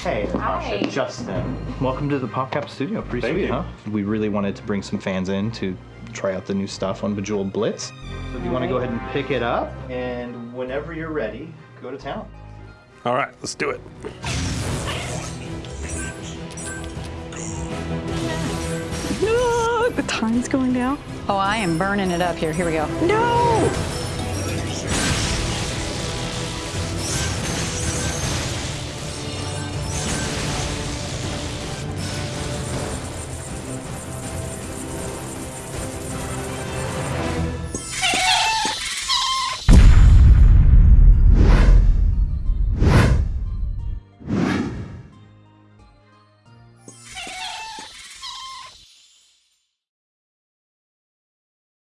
hey Hi. Justin. Welcome to the PopCap studio. Pretty Thank sweet, you. huh? We really wanted to bring some fans in to try out the new stuff on Bejeweled Blitz. So if you want to go ahead and pick it up, and whenever you're ready, go to town. All right, let's do it. No, the time's going down. Oh, I am burning it up here. Here we go. No!